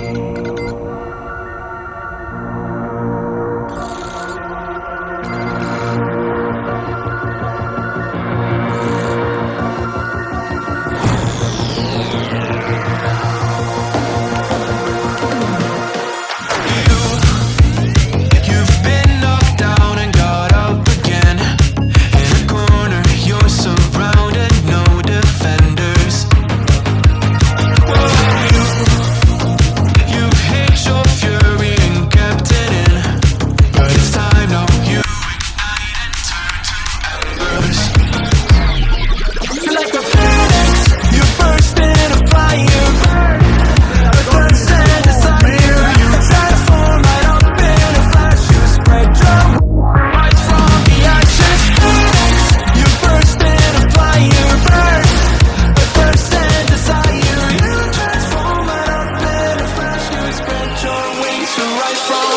Yeah. From